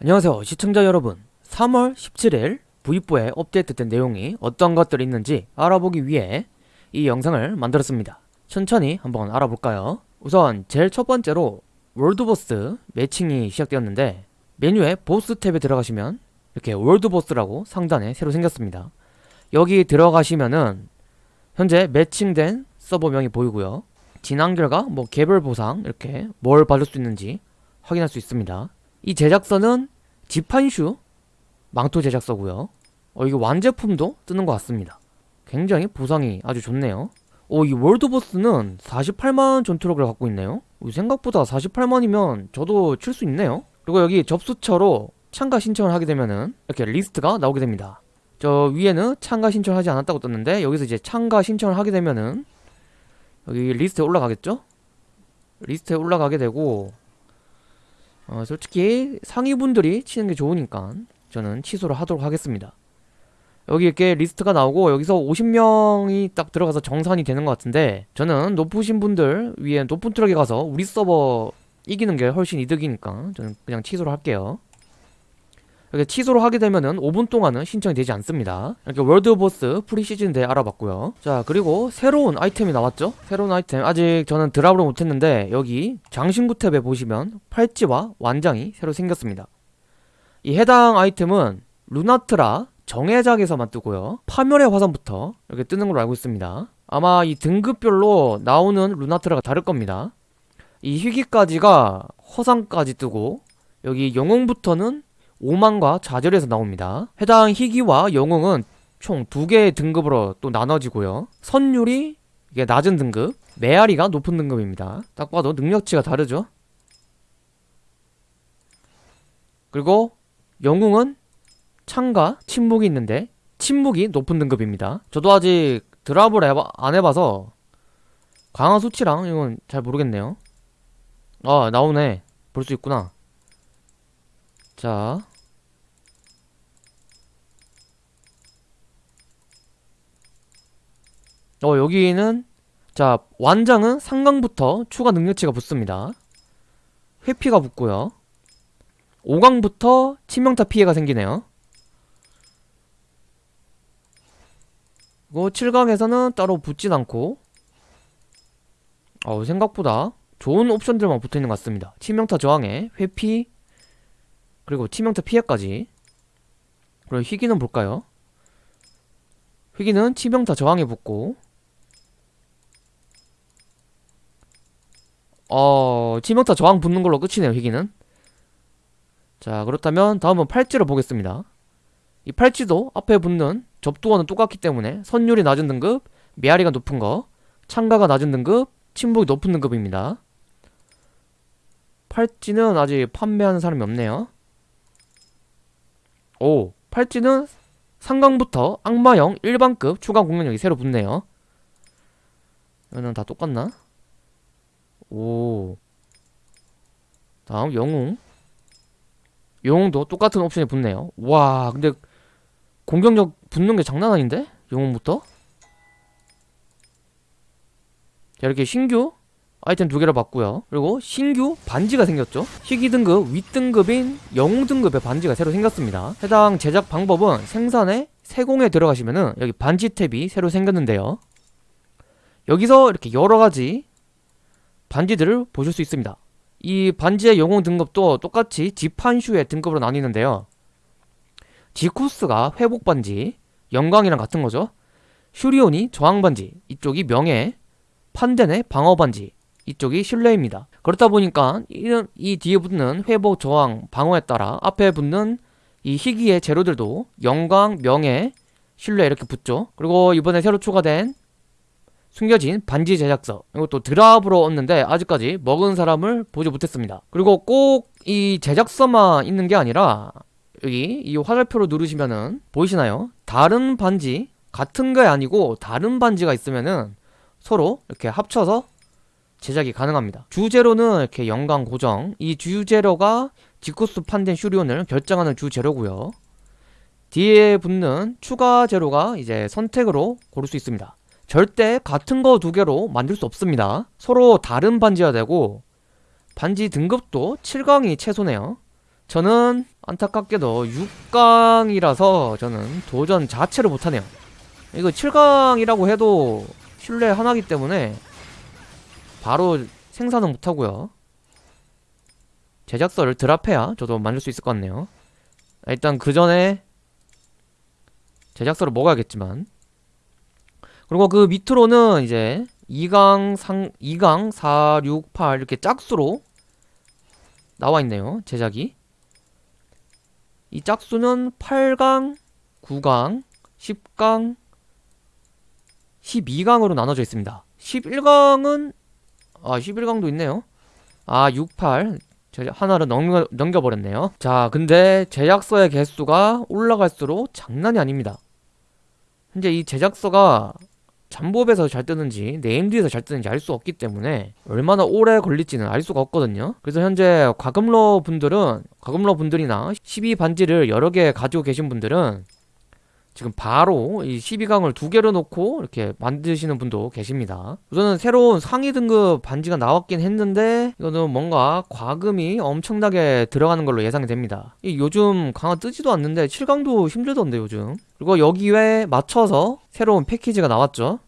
안녕하세요 시청자 여러분. 3월 17일 V4에 업데이트된 내용이 어떤 것들이 있는지 알아보기 위해 이 영상을 만들었습니다. 천천히 한번 알아볼까요? 우선 제일 첫 번째로 월드보스 매칭이 시작되었는데 메뉴에 보스 탭에 들어가시면 이렇게 월드보스라고 상단에 새로 생겼습니다. 여기 들어가시면은 현재 매칭된 서버명이 보이고요. 진행 결과 뭐 개별 보상 이렇게 뭘 받을 수 있는지 확인할 수 있습니다 이 제작서는 지판슈 망토 제작서고요. 어 이게 완제품도 뜨는 것 같습니다. 굉장히 보상이 아주 좋네요. 오이 월드보스는 48만 전투력을 갖고 있네요. 오, 생각보다 48만이면 저도 칠 수 있네요. 그리고 여기 접수처로 참가 신청을 하게 되면은 이렇게 리스트가 나오게 됩니다. 저 위에는 참가 신청하지 않았다고 떴는데 여기서 이제 참가 신청을 하게 되면은 여기 리스트에 올라가겠죠? 리스트에 올라가게 되고 어, 솔직히 상위분들이 치는 게 좋으니까 저는 취소를 하도록 하겠습니다. 여기 이렇게 리스트가 나오고 여기서 50명이 딱 들어가서 정산이 되는 것 같은데 저는 높으신 분들 위에 높은 투력에 가서 우리 서버 이기는 게 훨씬 이득이니까 저는 그냥 취소를 할게요. 이렇게 취소를 하게 되면은 5분 동안은 신청이 되지 않습니다. 이렇게 월드보스 프리시즌 대 알아봤고요. 자 그리고 새로운 아이템이 나왔죠? 새로운 아이템 아직 저는 드랍을 못했는데 여기 장신구 탭에 보시면 팔찌와 완장이 새로 생겼습니다. 이 해당 아이템은 루나트라 정해작에서만 뜨고요. 파멸의 화산부터 이렇게 뜨는 걸로 알고 있습니다. 아마 이 등급별로 나오는 루나트라가 다를 겁니다. 이 희귀까지가 허상까지 뜨고 여기 영웅부터는 오만과 좌절에서 나옵니다. 해당 희귀와 영웅은 총 두 개의 등급으로 또 나눠지고요. 선율이 이게 낮은 등급, 메아리가 높은 등급입니다. 딱 봐도 능력치가 다르죠? 그리고 영웅은 창과 침묵이 있는데 침묵이 높은 등급입니다. 저도 아직 드랍을 해봐, 안 해봐서 강화 수치랑 이건 잘 모르겠네요. 아 나오네. 볼 수 있구나. 자. 어 여기는 자 완장은 상강부터 추가 능력치가 붙습니다. 회피가 붙고요. 5강부터 치명타 피해가 생기네요. 그리고 7강에서는 따로 붙진 않고. 어 생각보다 좋은 옵션들만 붙어있는 것 같습니다. 치명타 저항에 회피 그리고 치명타 피해까지. 그리고 희귀는 볼까요? 희귀는 치명타 저항에 붙고. 어... 치명타 저항 붙는 걸로 끝이네요 희귀는. 자 그렇다면 다음은 팔찌를 보겠습니다. 이 팔찌도 앞에 붙는 접두와는 똑같기 때문에 선율이 낮은 등급 메아리가 높은 거 창가가 낮은 등급 침묵이 높은 등급입니다. 팔찌는 아직 판매하는 사람이 없네요 오 팔찌는 상강부터 악마형 일반급 추가 공격력이 새로 붙네요 이거는 다 똑같나? 오 다음 영웅 영웅도 똑같은 옵션이 붙네요 와 근데 공격력 붙는 게 장난 아닌데? 영웅부터? 자 이렇게 신규 아이템 두 개를 받고요. 그리고 신규 반지가 생겼죠. 희귀 등급 윗등급인 영웅 등급의 반지가 새로 생겼습니다. 해당 제작 방법은 생산에 세공에 들어가시면 은 여기 반지 탭이 새로 생겼는데요. 여기서 이렇게 여러가지 반지들을 보실 수 있습니다. 이 반지의 영웅 등급도 똑같이 지판슈의 등급으로 나뉘는데요. 지쿠스가 회복 반지 영광이랑 같은 거죠. 슈리온이 저항 반지 이쪽이 명예 판덴의 방어 반지 이쪽이 신뢰입니다. 그렇다 보니까 이런 이 뒤에 붙는 회복 저항 방어에 따라 앞에 붙는 이 희귀의 재료들도 영광 명예 신뢰 이렇게 붙죠. 그리고 이번에 새로 추가된 숨겨진 반지 제작서 이것도 드랍으로 얻는데 아직까지 먹은 사람을 보지 못했습니다. 그리고 꼭 이 제작서만 있는 게 아니라 여기 이 화살표로 누르시면은 보이시나요? 다른 반지 같은 게 아니고 다른 반지가 있으면은 서로 이렇게 합쳐서 제작이 가능합니다. 주재료는 이렇게 영광 고정 이 주재료가 지쿠스 판덴 슈리온을 결정하는 주재료고요. 뒤에 붙는 추가 재료가 이제 선택으로 고를 수 있습니다. 절대 같은 거 두 개로 만들 수 없습니다. 서로 다른 반지여야 되고 반지 등급도 7강이 최소네요. 저는 안타깝게도 6강이라서 저는 도전 자체를 못하네요. 이거 7강이라고 해도 신뢰 하나기 때문에 바로 생산은 못하고요 제작서를 드랍해야 저도 만들 수 있을 것 같네요 일단 그 전에 제작서를 먹어야겠지만 그리고 그 밑으로는 이제 2강 상 2강 4, 6, 8 이렇게 짝수로 나와 있네요. 제작이. 이 짝수는 8강, 9강, 10강, 12강으로 나눠져 있습니다. 11강은 아, 11강도 있네요. 아, 6, 8 제작 하나를 넘겨, 넘겨버렸네요. 자, 근데 제작서의 개수가 올라갈수록 장난이 아닙니다. 현재 이 제작서가 잡몹에서 잘 뜨는지 네임드에서 잘 뜨는지 알 수 없기 때문에 얼마나 오래 걸릴지는 알 수가 없거든요 그래서 현재 과금러 분들은 과금러 분들이나 12반지를 여러 개 가지고 계신 분들은 지금 바로 이 12강을 두 개로 놓고 이렇게 만드시는 분도 계십니다. 우선은 새로운 상위 등급 반지가 나왔긴 했는데 이거는 뭔가 과금이 엄청나게 들어가는 걸로 예상이 됩니다. 이 요즘 강화 뜨지도 않는데 7강도 힘들던데 요즘. 그리고 여기에 맞춰서 새로운 패키지가 나왔죠.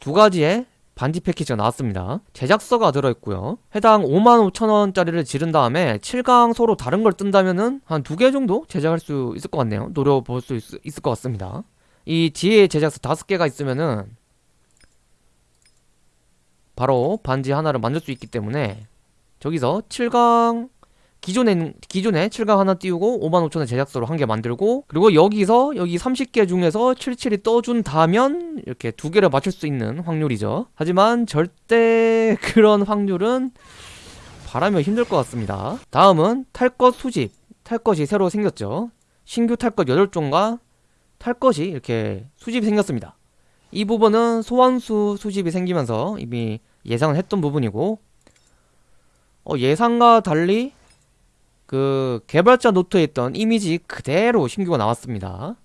두 가지의 반지 패키지가 나왔습니다. 제작서가 들어있고요. 해당 55,000원짜리를 지른 다음에 7강 서로 다른 걸 뜬다면은 한 두 개 정도 제작할 수 있을 것 같네요. 노려볼 수 있, 있을 것 같습니다. 이 지혜 제작서 다섯 개가 있으면은 바로 반지 하나를 만들 수 있기 때문에 저기서 7강 기존에 기존에 7강 하나 띄우고 55,000원 제작서로 한 개 만들고 그리고 여기서 여기 30개 중에서 77이 떠준다면 이렇게 두 개를 맞출 수 있는 확률이죠. 하지만 절대 그런 확률은 바라면 힘들 것 같습니다. 다음은 탈것 수집. 탈 것이 새로 생겼죠. 신규 탈것 8종과 탈 것이 이렇게 수집이 생겼습니다. 이 부분은 소환수 수집이 생기면서 이미 예상을 했던 부분이고 어, 예상과 달리 그 개발자 노트에 있던 이미지 그대로 신규가 나왔습니다.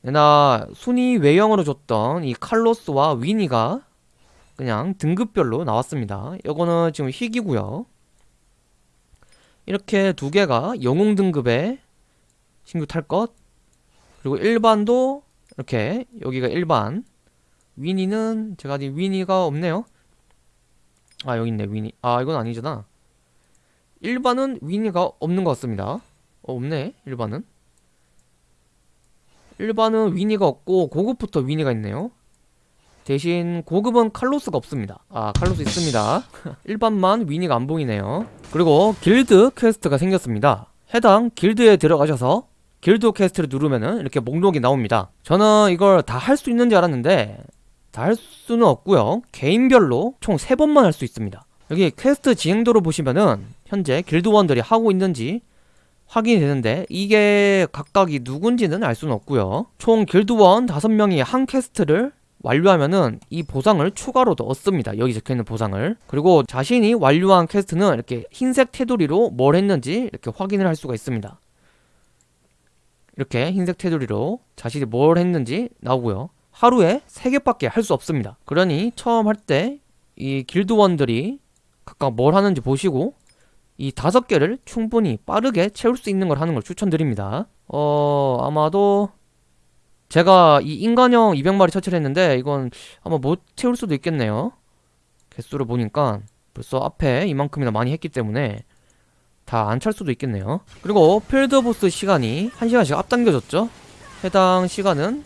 나 순위 외형으로 줬던 이 칼로스와 위니가 그냥 등급별로 나왔습니다. 이거는 지금 희귀고요. 이렇게 두 개가 영웅 등급의 신규 탈 것. 그리고 일반도 이렇게 여기가 일반. 위니는 제가 아직 위니가 없네요. 아 여기 있네 위니. 아 이건 아니잖아. 일반은 위니가 없는 것 같습니다. 어, 없네 일반은. 일반은 위니가 없고 고급부터 위니가 있네요. 대신 고급은 칼로스가 없습니다. 아 칼로스 있습니다. 일반만 위니가 안 보이네요. 그리고 길드 퀘스트가 생겼습니다. 해당 길드에 들어가셔서 길드 퀘스트를 누르면은 이렇게 목록이 나옵니다. 저는 이걸 다 할 수 있는 줄 알았는데 다 할 수는 없고요. 개인별로 총 3번만 할 수 있습니다. 여기 퀘스트 진행도로 보시면은 현재 길드원들이 하고 있는지 확인이 되는데 이게 각각이 누군지는 알 수는 없고요. 총 길드원 5명이 한 퀘스트를 완료하면은 이 보상을 추가로도 얻습니다. 여기 적혀있는 보상을. 그리고 자신이 완료한 퀘스트는 이렇게 흰색 테두리로 뭘 했는지 이렇게 확인을 할 수가 있습니다. 이렇게 흰색 테두리로 자신이 뭘 했는지 나오고요. 하루에 3개밖에 할 수 없습니다. 그러니 처음 할 때 이 길드원들이 각각 뭘 하는지 보시고 이 다섯 개를 충분히 빠르게 채울 수 있는 걸 하는 걸 추천드립니다. 어 아마도 제가 이 인간형 200마리 처치를 했는데 이건 아마 못 채울 수도 있겠네요. 개수를 보니까 벌써 앞에 이만큼이나 많이 했기 때문에 다 안 찰 수도 있겠네요. 그리고 필드보스 시간이 1시간씩 앞당겨졌죠? 해당 시간은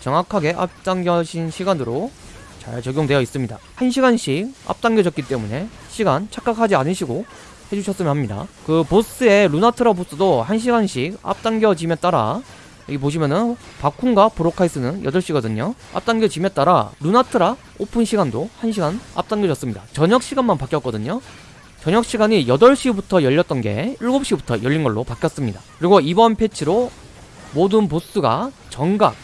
정확하게 앞당겨진 시간으로 잘 적용되어 있습니다. 1시간씩 앞당겨졌기 때문에 시간 착각하지 않으시고 해주셨으면 합니다. 그 보스의 루나트라 보스도 1시간씩 앞당겨짐에 따라 여기 보시면은 바쿤과 브로카이스는 8시거든요. 앞당겨짐에 따라 루나트라 오픈 시간도 1시간 앞당겨졌습니다. 저녁 시간만 바뀌었거든요. 저녁 시간이 8시부터 열렸던 게 7시부터 열린 걸로 바뀌었습니다. 그리고 이번 패치로 모든 보스가 정각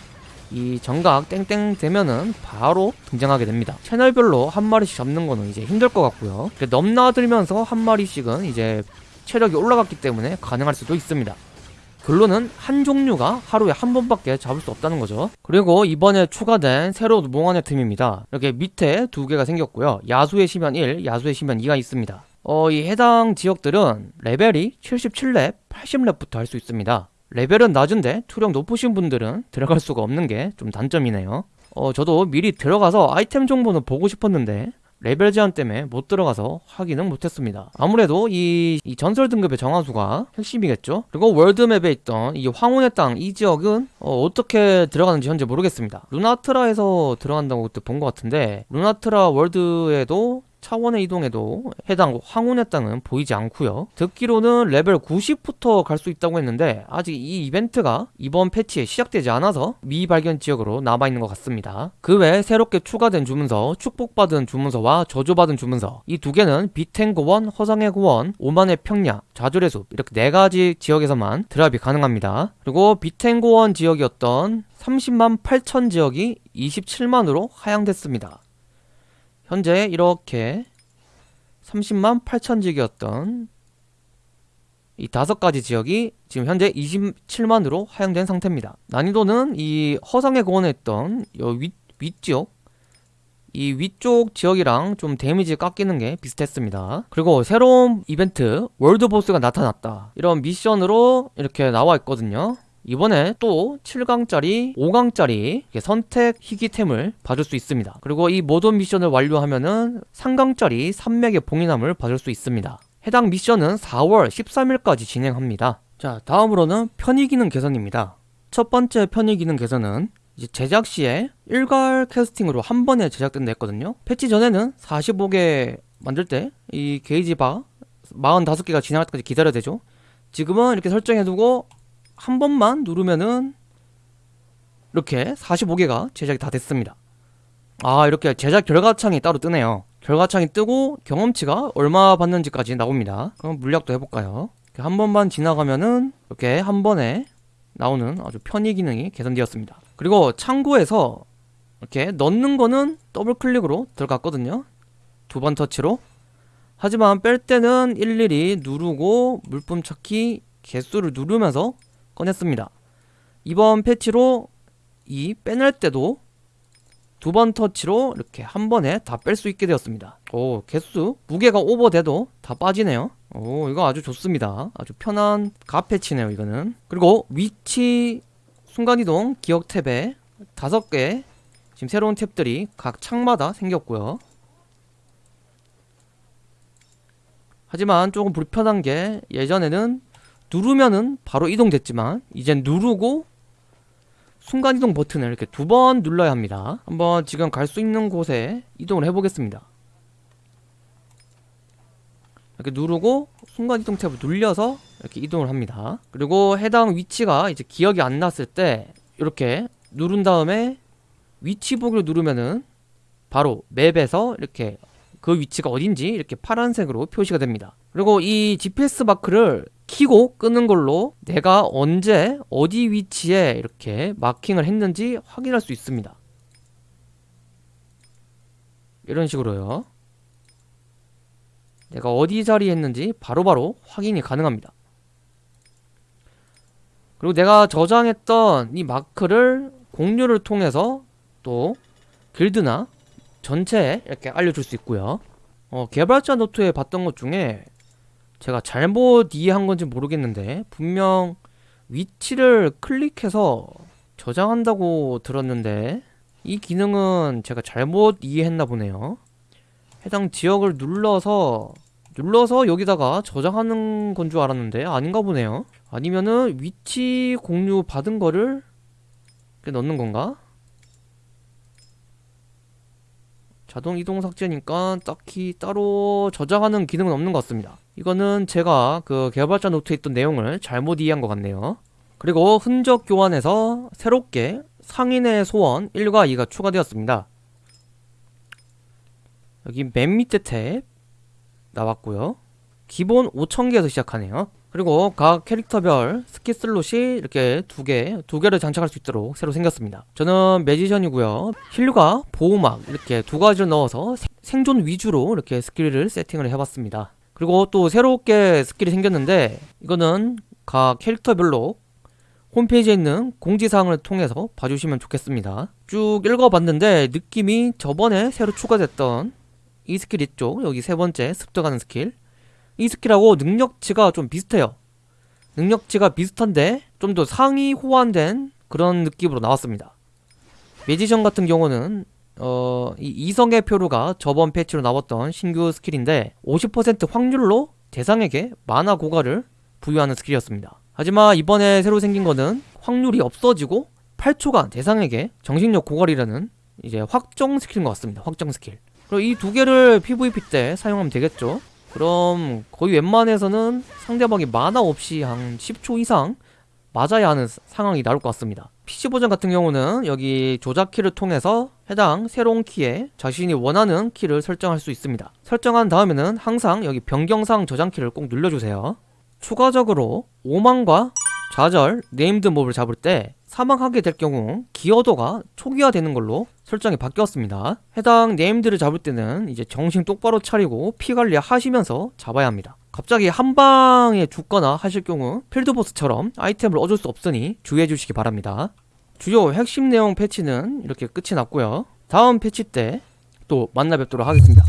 이 정각 땡땡 되면은 바로 등장하게 됩니다. 채널별로 한 마리씩 잡는 거는 이제 힘들 것 같고요. 넘나들면서 한 마리씩은 이제 체력이 올라갔기 때문에 가능할 수도 있습니다. 결론은 한 종류가 하루에 한 번밖에 잡을 수 없다는 거죠. 그리고 이번에 추가된 새로운 몽환의 틈입니다. 이렇게 밑에 두 개가 생겼고요. 야수의 시면 1, 야수의 시면 2가 있습니다. 어, 이 해당 지역들은 레벨이 77렙, 80렙부터 할 수 있습니다. 레벨은 낮은데 투력 높으신 분들은 들어갈 수가 없는 게 좀 단점이네요. 어, 저도 미리 들어가서 아이템 정보는 보고 싶었는데 레벨 제한 때문에 못 들어가서 확인은 못했습니다. 아무래도 이, 이 전설 등급의 정화수가 핵심이겠죠? 그리고 월드맵에 있던 이 황혼의 땅 이 지역은 어, 떻게 들어가는지 현재 모르겠습니다. 루나트라에서 들어간다고 그때 본 것 같은데 루나트라 월드에도 차원의 이동에도 해당 황혼의 땅은 보이지 않고요. 듣기로는 레벨 90부터 갈 수 있다고 했는데 아직 이 이벤트가 이번 패치에 시작되지 않아서 미발견 지역으로 남아있는 것 같습니다. 그외 새롭게 추가된 주문서, 축복받은 주문서와 저주받은 주문서 이 두 개는 비텐고원, 허상의 고원, 오만의 평야, 좌절의 숲 이렇게 네 가지 지역에서만 드랍이 가능합니다. 그리고 비텐고원 지역이었던 30만 8천 지역이 27만으로 하향됐습니다. 현재 이렇게 30만 8천 지역이었던 이 다섯 가지 지역이 지금 현재 27만으로 하향된 상태입니다. 난이도는 이 있던 요 위, 위지역 이 위쪽 지역이랑 좀 데미지 깎이는 게 비슷했습니다. 그리고 새로운 이벤트 월드 보스가 나타났다. 이런 미션으로 이렇게 나와 있거든요. 이번에 또 7강짜리, 5강짜리 선택 희귀템을 받을 수 있습니다. 그리고 이 모든 미션을 완료하면은 3강짜리 산맥의 봉인함을 받을 수 있습니다. 해당 미션은 4월 13일까지 진행합니다. 자, 다음으로는 편의 기능 개선입니다. 첫 번째 편의 기능 개선은 제작 시에 일괄 캐스팅으로 한 번에 제작된다 했거든요. 패치 전에는 45개 만들 때 이 게이지 바 45개가 지나갈 때까지 기다려야 되죠. 지금은 이렇게 설정해두고 한 번만 누르면은 이렇게 45개가 제작이 다 됐습니다. 아 이렇게 제작 결과창이 따로 뜨네요. 결과창이 뜨고 경험치가 얼마 받는지까지 나옵니다. 그럼 물약도 해볼까요? 한 번만 지나가면은 이렇게 한 번에 나오는 아주 편의 기능이 개선되었습니다. 그리고 창고에서 이렇게 넣는 거는 더블 클릭으로 들어갔거든요. 두 번 터치로. 하지만 뺄 때는 일일이 누르고 물품 찾기 개수를 누르면서 꺼냈습니다. 이번 패치로 이 빼낼 때도 두 번 터치로 이렇게 한 번에 다 뺄 수 있게 되었습니다. 오 개수 무게가 오버돼도 다 빠지네요. 오 이거 아주 좋습니다. 아주 편한 가패치네요 이거는. 그리고 위치 순간이동 기억 탭에 다섯 개 지금 새로운 탭들이 각 창마다 생겼고요. 하지만 조금 불편한 게 예전에는 누르면은 바로 이동됐지만 이젠 누르고 순간이동 버튼을 이렇게 두 번 눌러야 합니다. 한번 지금 갈 수 있는 곳에 이동을 해보겠습니다. 이렇게 누르고 순간이동 탭을 눌려서 이렇게 이동을 합니다. 그리고 해당 위치가 이제 기억이 안 났을 때 이렇게 누른 다음에 위치 보기를 누르면은 바로 맵에서 이렇게 그 위치가 어딘지 이렇게 파란색으로 표시가 됩니다. 그리고 이 GPS 마크를 키고 끄는 걸로 내가 언제 어디 위치에 이렇게 마킹을 했는지 확인할 수 있습니다. 이런 식으로요. 내가 어디 자리에 했는지 바로바로 바로 확인이 가능합니다. 그리고 내가 저장했던 이 마크를 공유를 통해서 또 길드나 전체에 이렇게 알려줄 수 있고요. 어, 개발자 노트에 봤던 것 중에 제가 잘못 이해한 건지 모르겠는데 분명 위치를 클릭해서 저장한다고 들었는데 이 기능은 제가 잘못 이해했나 보네요. 해당 지역을 눌러서 눌러서 여기다가 저장하는 건 줄 알았는데 아닌가 보네요. 아니면은 위치 공유 받은 거를 넣는 건가? 자동 이동 삭제니까 딱히 따로 저장하는 기능은 없는 것 같습니다. 이거는 제가 그 개발자 노트에 있던 내용을 잘못 이해한 것 같네요. 그리고 흔적 교환에서 새롭게 상인의 소원 1과 2가 추가되었습니다. 여기 맨 밑에 탭 나왔고요. 기본 5,000개에서 시작하네요 그리고 각 캐릭터별 스킬 슬롯이 이렇게 두 개, 두 개를 장착할 수 있도록 새로 생겼습니다. 저는 매지션이고요. 힐과 보호막 이렇게 두 가지를 넣어서 생존 위주로 이렇게 스킬을 세팅을 해봤습니다. 그리고 또 새롭게 스킬이 생겼는데 이거는 각 캐릭터별로 홈페이지에 있는 공지사항을 통해서 봐주시면 좋겠습니다 쭉 읽어봤는데 느낌이 저번에 새로 추가됐던 이 스킬 있죠 여기 세 번째 습득하는 스킬 이 스킬하고 능력치가 좀 비슷해요 능력치가 비슷한데 좀 더 상위 호환된 그런 느낌으로 나왔습니다 매지션 같은 경우는 어, 이 이성의 표류가 저번 패치로 나왔던 신규 스킬인데 50% 확률로 대상에게 마나 고갈을 부여하는 스킬이었습니다. 하지만 이번에 새로 생긴 거는 확률이 없어지고 8초간 대상에게 정신력 고갈이라는 이제 확정 스킬인 것 같습니다. 확정 스킬. 그리고 이 두 개를 PVP 때 사용하면 되겠죠. 그럼 거의 웬만해서는 상대방이 mana 없이 한 10초 이상 맞아야 하는 상황이 나올 것 같습니다. PC 버전 같은 경우는 여기 조작 키를 통해서 해당 새로운 키에 자신이 원하는 키를 설정할 수 있습니다. 설정한 다음에는 항상 여기 변경사항 저장 키를 꼭 눌러주세요. 추가적으로 오만과 좌절, named mob을 잡을 때 사망하게 될 경우 기여도가 초기화되는 걸로 설정이 바뀌었습니다. 해당 named를 잡을 때는 이제 정신 똑바로 차리고 피 관리 하시면서 잡아야 합니다. 갑자기 한 방에 죽거나 하실 경우 field boss처럼 아이템을 얻을 수 없으니 주의해 주시기 바랍니다. 주요 핵심 내용 패치는 이렇게 끝이 났고요. 다음 패치 때 또 만나 뵙도록 하겠습니다.